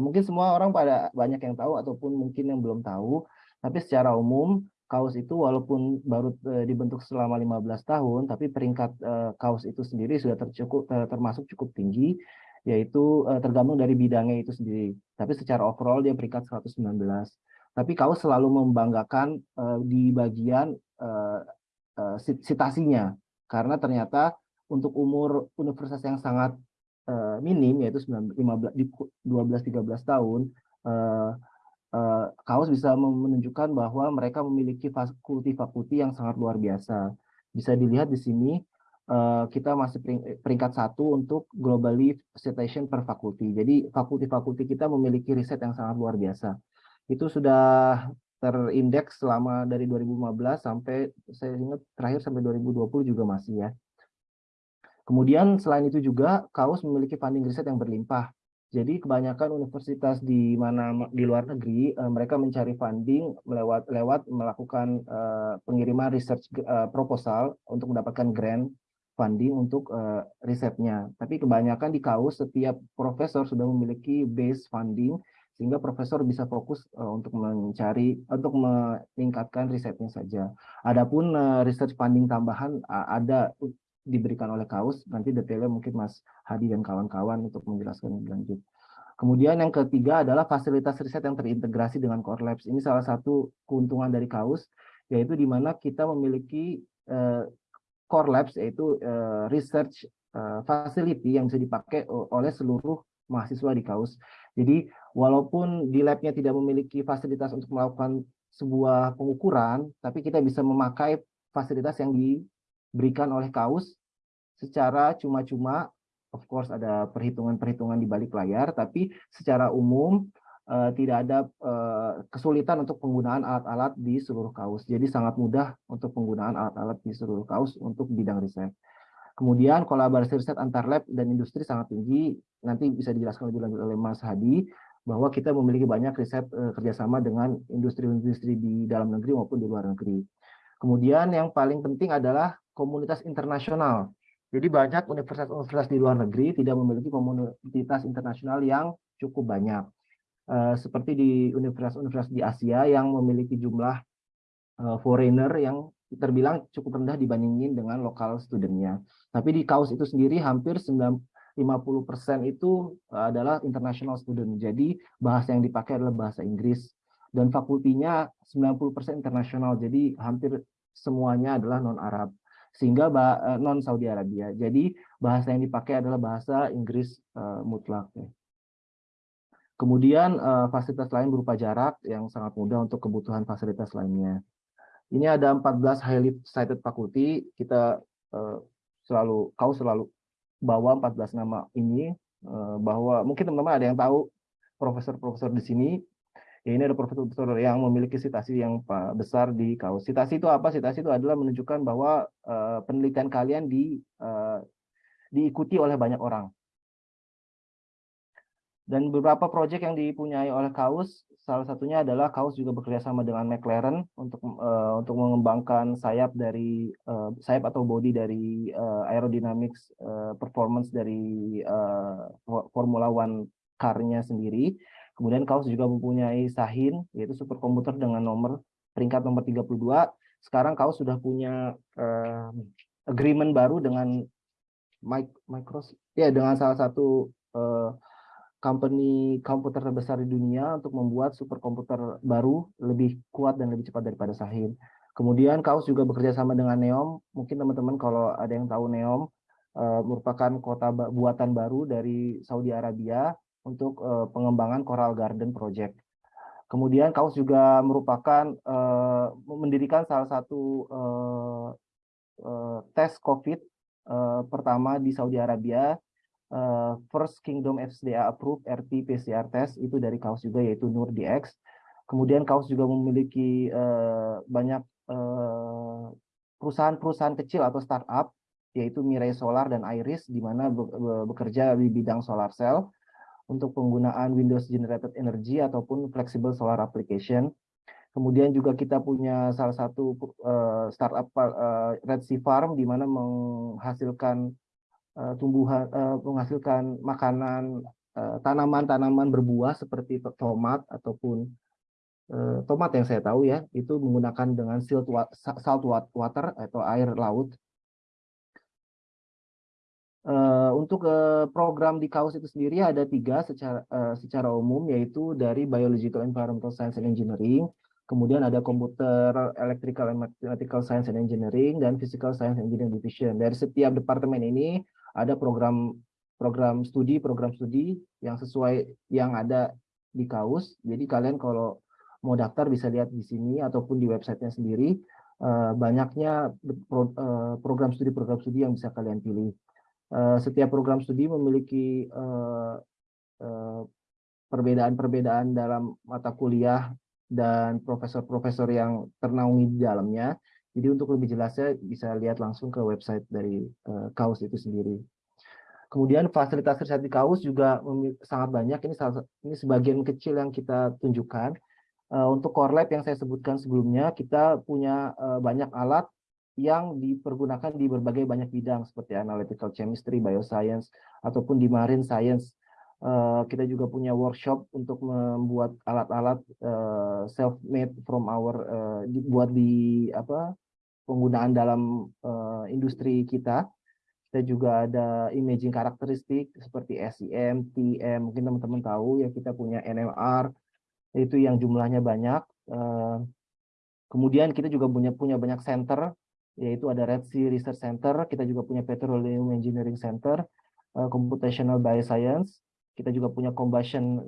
mungkin semua orang pada banyak yang tahu ataupun mungkin yang belum tahu, tapi secara umum kaos itu walaupun baru uh, dibentuk selama 15 tahun, tapi peringkat uh, kaos itu sendiri sudah tercukup uh, termasuk cukup tinggi, yaitu uh, tergantung dari bidangnya itu sendiri. Tapi secara overall dia peringkat 119. Tapi kaos selalu membanggakan uh, di bagian uh, uh, citasinya, karena ternyata untuk umur universitas yang sangat uh, minim yaitu 15 12 13 tahun uh, uh, Kaos bisa menunjukkan bahwa mereka memiliki fakulti-fakulti yang sangat luar biasa. Bisa dilihat di sini uh, kita masih peringkat satu untuk globally citation per fakulti. Jadi fakulti-fakulti kita memiliki riset yang sangat luar biasa. Itu sudah terindeks selama dari 2015 sampai saya ingat terakhir sampai 2020 juga masih ya. Kemudian selain itu juga Kaus memiliki funding riset yang berlimpah. Jadi kebanyakan universitas di mana di luar negeri uh, mereka mencari funding lewat lewat melakukan uh, pengiriman research uh, proposal untuk mendapatkan grant funding untuk risetnya. Tapi kebanyakan di Kaus setiap profesor sudah memiliki base funding sehingga profesor bisa fokus untuk mencari untuk meningkatkan risetnya saja. Adapun research funding tambahan ada diberikan oleh Kaus, nanti detailnya mungkin Mas Hadi dan kawan-kawan untuk menjelaskan lebih lanjut. Kemudian yang ketiga adalah fasilitas riset yang terintegrasi dengan Core Labs. Ini salah satu keuntungan dari Kaus, yaitu di mana kita memiliki uh, Core Labs, yaitu uh, research uh, facility yang bisa dipakai oleh seluruh mahasiswa di Kaus. Jadi walaupun di labnya tidak memiliki fasilitas untuk melakukan sebuah pengukuran, tapi kita bisa memakai fasilitas yang di diberikan oleh kaus secara cuma-cuma of course ada perhitungan-perhitungan di balik layar tapi secara umum uh, tidak ada uh, kesulitan untuk penggunaan alat-alat di seluruh kaus jadi sangat mudah untuk penggunaan alat-alat di seluruh kaus untuk bidang riset kemudian kolaborasi riset antar lab dan industri sangat tinggi nanti bisa dijelaskan lebih lanjut oleh Mas Hadi bahwa kita memiliki banyak riset uh, kerjasama dengan industri-industri di dalam negeri maupun di luar negeri. Kemudian yang paling penting adalah komunitas internasional. Jadi banyak universitas-universitas di luar negeri tidak memiliki komunitas internasional yang cukup banyak. Uh, seperti di universitas-universitas di Asia yang memiliki jumlah uh, foreigner yang terbilang cukup rendah dibandingin dengan lokal studentnya. Tapi di KAUS itu sendiri hampir 50% itu adalah international student. Jadi bahasa yang dipakai adalah bahasa Inggris. Dan fakultinya 90% internasional, jadi hampir semuanya adalah non-Arab sehingga eh, non Saudi Arabia. Jadi bahasa yang dipakai adalah bahasa Inggris uh, mutlak. Ya. Kemudian uh, fasilitas lain berupa jarak yang sangat mudah untuk kebutuhan fasilitas lainnya. Ini ada 14 highly cited faculty. Kita uh, selalu kau selalu bawa 14 nama ini uh, bahwa mungkin teman-teman ada yang tahu profesor-profesor di sini ya ini ada profesor-profesor yang memiliki citasi yang besar di kaus. Citasi itu apa? Citasi itu adalah menunjukkan bahwa uh, penelitian kalian di uh, diikuti oleh banyak orang. Dan beberapa proyek yang dipunyai oleh Kaus, salah satunya adalah Kaus juga bekerja sama dengan McLaren untuk uh, untuk mengembangkan sayap dari uh, sayap atau body dari uh, aerodynamics uh, performance dari uh, Formula One car-nya sendiri. Kemudian Kaus juga mempunyai Sahin, yaitu superkomputer dengan nomor peringkat nomor 32. Sekarang Kaus sudah punya uh, agreement baru dengan Microsoft, ya dengan salah satu uh, company komputer terbesar di dunia untuk membuat superkomputer baru lebih kuat dan lebih cepat daripada Sahin. Kemudian Kaus juga bekerja sama dengan Neom. Mungkin teman-teman kalau ada yang tahu Neom uh, merupakan kota buatan baru dari Saudi Arabia untuk uh, pengembangan Coral Garden Project. Kemudian Kaus juga merupakan uh, mendirikan salah satu uh, uh, tes COVID uh, pertama di Saudi Arabia, uh, First Kingdom FDA Approved RT-PCR test itu dari Kaus juga yaitu Nur DX. Kemudian Kaus juga memiliki uh, banyak perusahaan-perusahaan kecil atau startup yaitu Mirai Solar dan Iris di mana bekerja di bidang solar cell untuk penggunaan Windows Generated Energy ataupun Flexible Solar Application. Kemudian juga kita punya salah satu uh, startup uh, Red Sea Farm di mana menghasilkan uh, tumbuhan uh, menghasilkan makanan tanaman-tanaman berbuah seperti tomat ataupun eh, tomat yang saya tahu ya itu menggunakan dengan salt water atau air laut. Uh, untuk uh, program di KAUS itu sendiri ada tiga secara uh, secara umum yaitu dari Biological Environmental Science and Engineering, kemudian ada Computer Electrical and Mathematical Science and Engineering dan Physical Science and Engineering Division. Dari setiap departemen ini ada program program studi program studi yang sesuai yang ada di KAUS. Jadi kalian kalau mau daftar bisa lihat di sini ataupun di websitenya sendiri uh, banyaknya pro, program studi program studi yang bisa kalian pilih. Eh, setiap program studi memiliki eh, eh, perbedaan-perbedaan dalam mata kuliah dan profesor-profesor yang ternaungi di dalamnya. Jadi untuk lebih jelasnya bisa lihat langsung ke website dari uh, KAUS itu sendiri. Kemudian fasilitas riset di KAUS juga sangat banyak. Ini salah, ini sebagian kecil yang kita tunjukkan. Uh, untuk core lab yang saya sebutkan sebelumnya, kita punya uh, banyak alat yang dipergunakan di berbagai banyak bidang seperti analytical chemistry, bioscience, ataupun di marine science. Uh, kita juga punya workshop untuk membuat alat-alat uh, self-made from our uh, dibuat di apa penggunaan dalam uh, industri kita. Kita juga ada imaging karakteristik seperti SEM, TM, mungkin teman-teman tahu ya kita punya NMR itu yang jumlahnya banyak. Uh, kemudian kita juga punya punya banyak center yaitu ada Red Sea Research Center, kita juga punya Petroleum Engineering Center, uh, Computational Bioscience, kita juga punya Combustion